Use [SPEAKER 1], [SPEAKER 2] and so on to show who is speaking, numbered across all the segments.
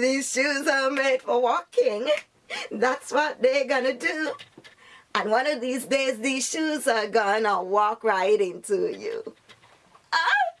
[SPEAKER 1] These shoes are made for walking. That's what they're gonna do. And one of these days, these shoes are gonna walk right into you. guys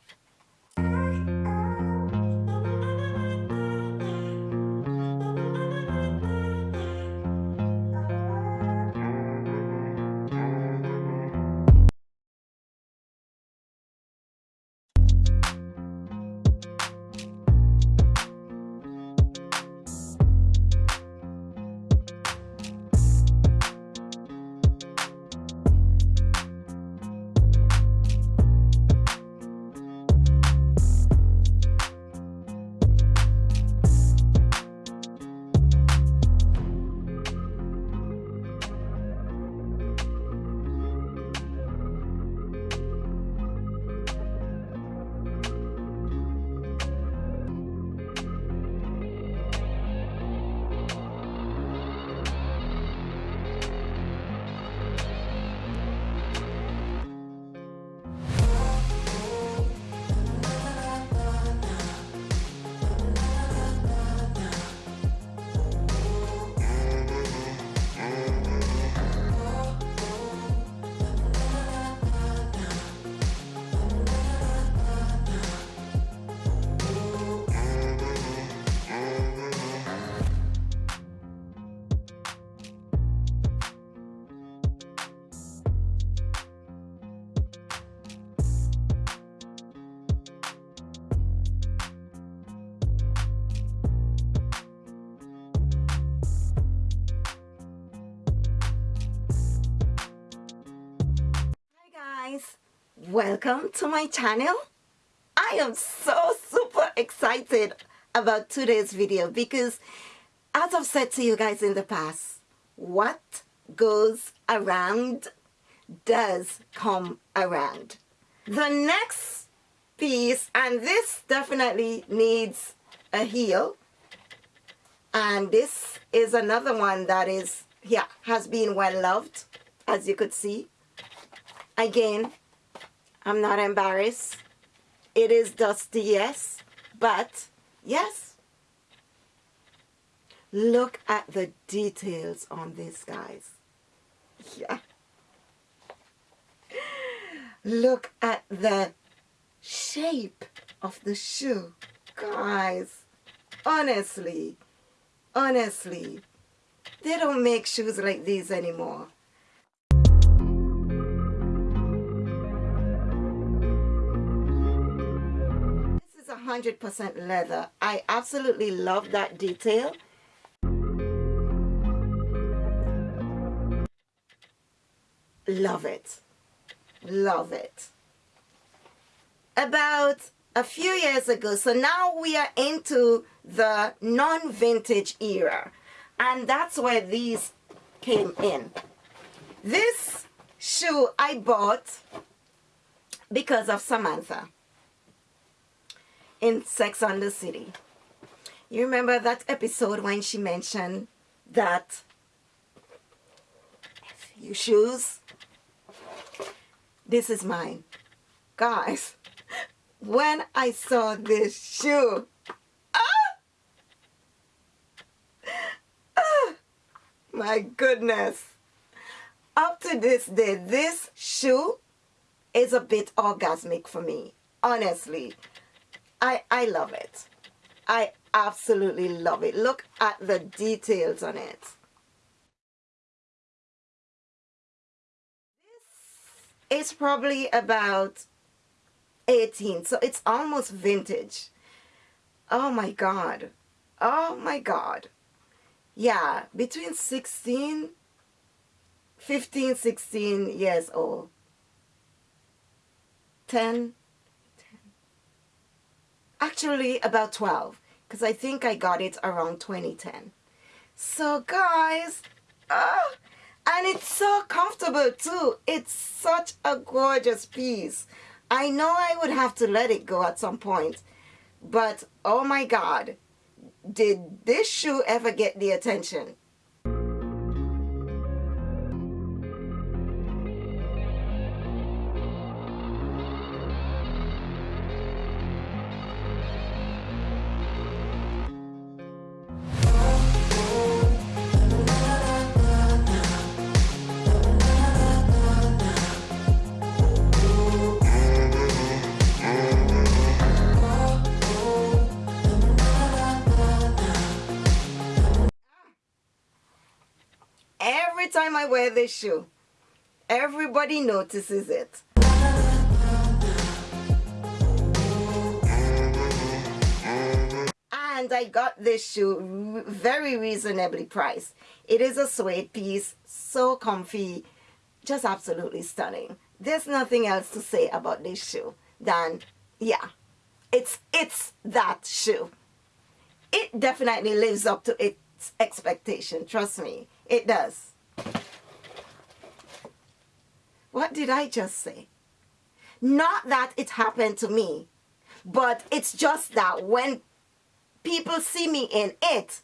[SPEAKER 1] welcome to my channel. I am so super excited about today's video because as I've said to you guys in the past what goes around does come around. The next piece and this definitely needs a heel and this is another one that is yeah has been well loved as you could see. Again, I'm not embarrassed. It is dusty, yes, but yes. Look at the details on this, guys. Yeah. Look at the shape of the shoe. Guys, honestly, honestly, they don't make shoes like these anymore. 100% leather. I absolutely love that detail. Love it. Love it. About a few years ago, so now we are into the non-vintage era. And that's where these came in. This shoe I bought because of Samantha in Sex and the City. You remember that episode when she mentioned that you shoes? This is mine. Guys, when I saw this shoe, ah! Ah! my goodness. Up to this day, this shoe is a bit orgasmic for me, honestly. I, I love it. I absolutely love it. Look at the details on it. This is probably about 18, so it's almost vintage. Oh my God. Oh my God. Yeah, between 16, 15, 16 years old. 10, actually about 12 because I think I got it around 2010 so guys oh, and it's so comfortable too. It's such a gorgeous piece. I know I would have to let it go at some point but oh my god did this shoe ever get the attention I wear this shoe, everybody notices it. And I got this shoe very reasonably priced. It is a suede piece, so comfy, just absolutely stunning. There's nothing else to say about this shoe than, yeah, it's, it's that shoe. It definitely lives up to its expectation, trust me, it does. What did I just say? Not that it happened to me, but it's just that when people see me in it,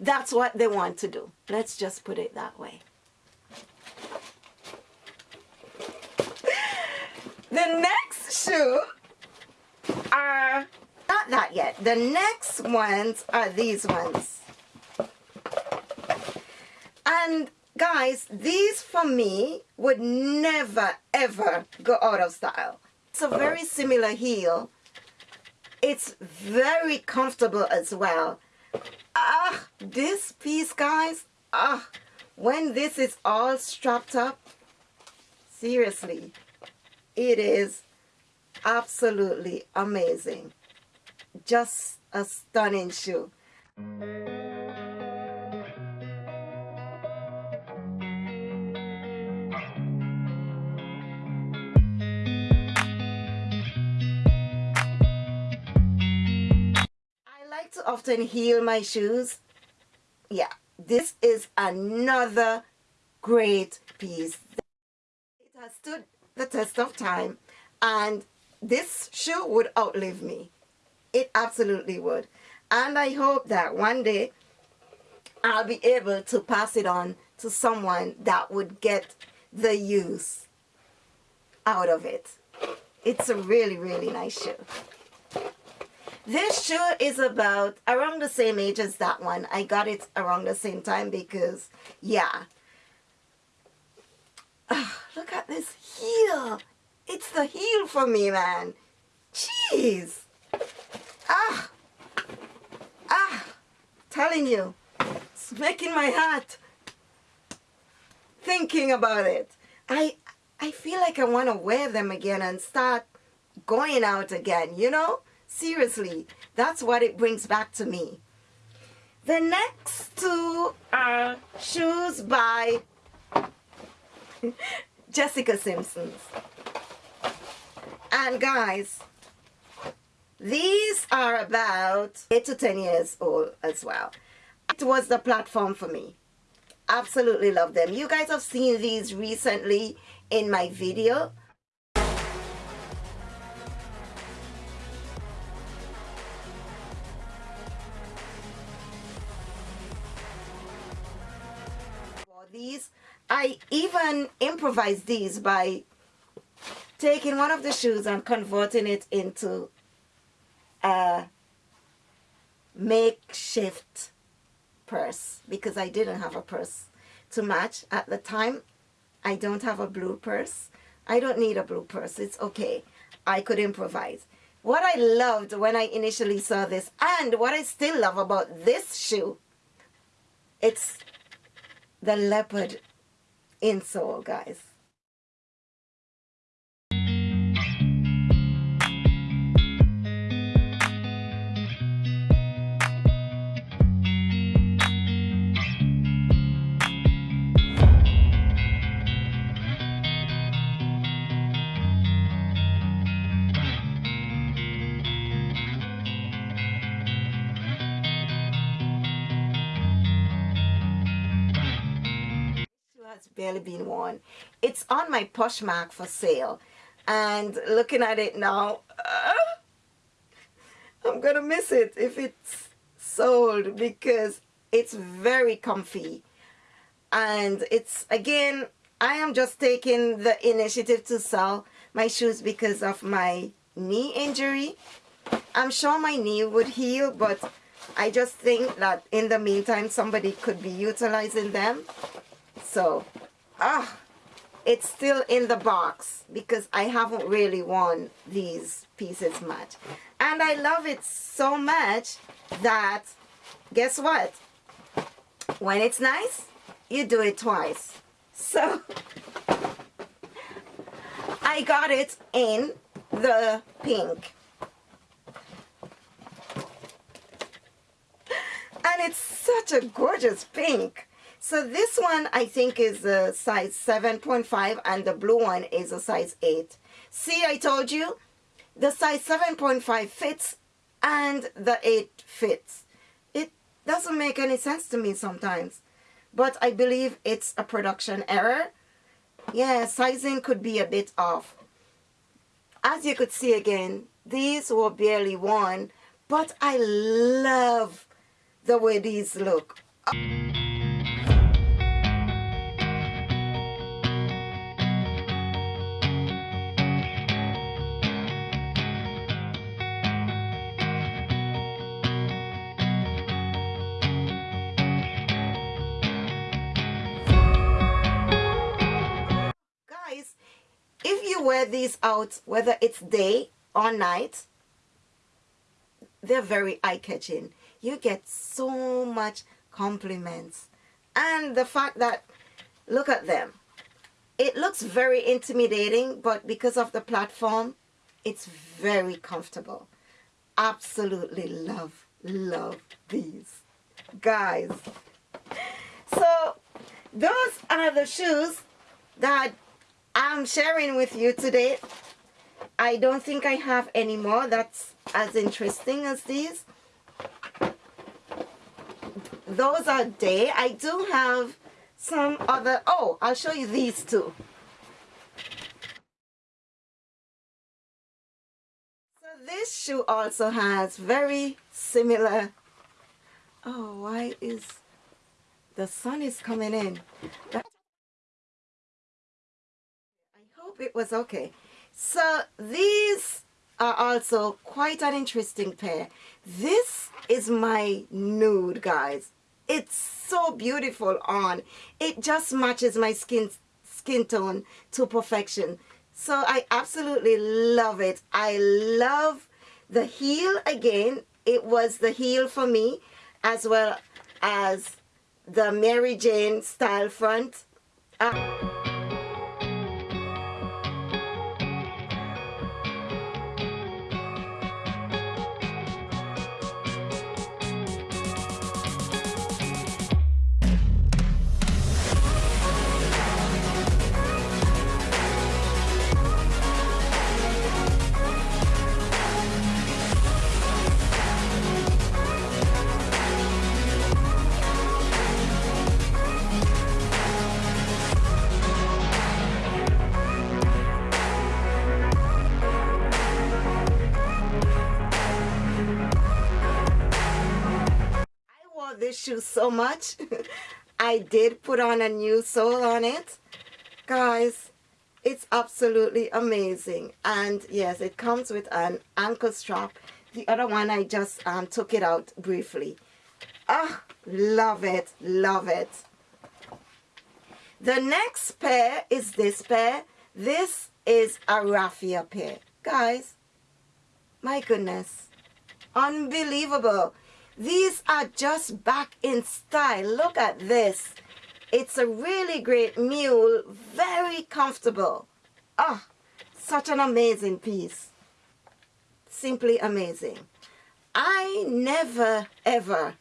[SPEAKER 1] that's what they want to do. Let's just put it that way. the next shoe are not that yet. The next ones are these ones. And guys, these for me would never ever go out of style. It's a very similar heel. It's very comfortable as well. Ah, this piece guys, ah, when this is all strapped up, seriously, it is absolutely amazing. Just a stunning shoe. Often my shoes. Yeah, this is another great piece. It has stood the test of time and this shoe would outlive me. It absolutely would. And I hope that one day I'll be able to pass it on to someone that would get the use out of it. It's a really, really nice shoe. This shoe is about around the same age as that one. I got it around the same time because, yeah. Oh, look at this heel. It's the heel for me, man. Jeez. Ah. Ah. Telling you. It's making my heart. Thinking about it. I, I feel like I want to wear them again and start going out again, you know? Seriously, that's what it brings back to me. The next two are shoes by Jessica Simpsons. And guys, these are about 8 to 10 years old as well. It was the platform for me. Absolutely love them. You guys have seen these recently in my video I even improvised these by taking one of the shoes and converting it into a makeshift purse because I didn't have a purse to match at the time. I don't have a blue purse. I don't need a blue purse. It's okay. I could improvise. What I loved when I initially saw this and what I still love about this shoe, it's the leopard insole, guys. Barely been worn. It's on my Poshmark for sale. And looking at it now, uh, I'm going to miss it if it's sold because it's very comfy. And it's, again, I am just taking the initiative to sell my shoes because of my knee injury. I'm sure my knee would heal, but I just think that in the meantime, somebody could be utilizing them so ah it's still in the box because I haven't really worn these pieces much and I love it so much that guess what when it's nice you do it twice So I got it in the pink. And it's such a gorgeous pink. So this one I think is a size 7.5 and the blue one is a size 8. See, I told you, the size 7.5 fits and the 8 fits. It doesn't make any sense to me sometimes. But I believe it's a production error. Yeah, sizing could be a bit off. As you could see again, these were barely worn, but I love the way these look. These out, whether it's day or night, they're very eye-catching. You get so much compliments. And the fact that, look at them. It looks very intimidating, but because of the platform, it's very comfortable. Absolutely love, love these. Guys. So, those are the shoes that I'm sharing with you today. I don't think I have any more that's as interesting as these. Those are day. I do have some other, oh, I'll show you these two. So this shoe also has very similar, oh, why is, the sun is coming in. Hope it was okay. So these are also quite an interesting pair. This is my nude, guys. It's so beautiful on. It just matches my skin skin tone to perfection. So I absolutely love it. I love the heel again. It was the heel for me as well as the Mary Jane style front. Uh this shoe so much. I did put on a new sole on it. Guys, it's absolutely amazing. And yes, it comes with an ankle strap. The other one, I just um, took it out briefly. Ah, love it, love it. The next pair is this pair. This is a raffia pair. Guys, my goodness. Unbelievable. These are just back in style. Look at this. It's a really great mule. Very comfortable. Ah, oh, such an amazing piece. Simply amazing. I never ever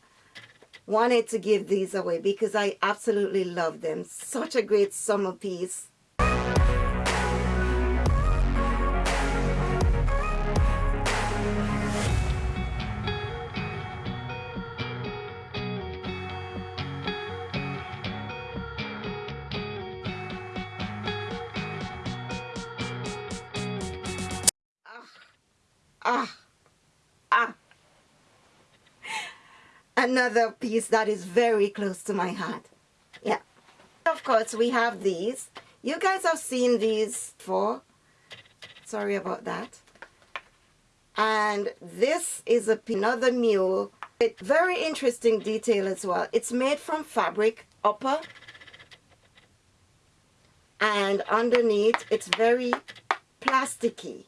[SPEAKER 1] wanted to give these away because I absolutely love them. Such a great summer piece. Ah, ah. Another piece that is very close to my heart. Yeah. Of course, we have these. You guys have seen these before. Sorry about that. And this is a, another mule. It, very interesting detail as well. It's made from fabric upper and underneath it's very plasticky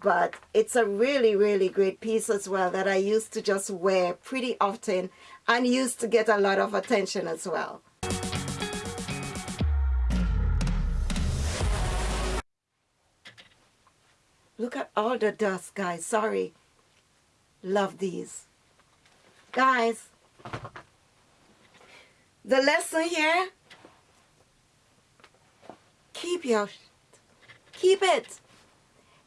[SPEAKER 1] but it's a really really great piece as well that I used to just wear pretty often and used to get a lot of attention as well. Look at all the dust guys, sorry. Love these. Guys, the lesson here, keep your, keep it.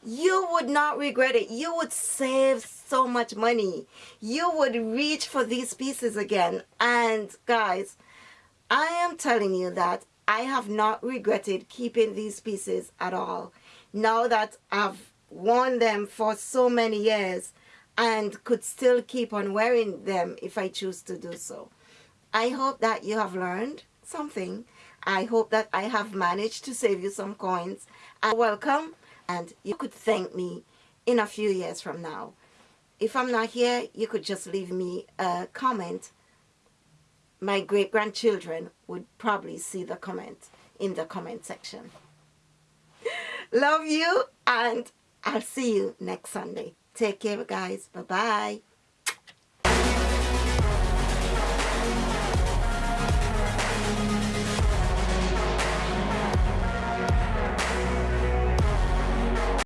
[SPEAKER 1] You would not regret it. You would save so much money. You would reach for these pieces again. And guys, I am telling you that I have not regretted keeping these pieces at all. Now that I've worn them for so many years and could still keep on wearing them if I choose to do so. I hope that you have learned something. I hope that I have managed to save you some coins. And welcome and you could thank me in a few years from now. If I'm not here, you could just leave me a comment my great-grandchildren would probably see the comment in the comment section. Love you and I'll see you next Sunday. Take care guys. Bye-bye.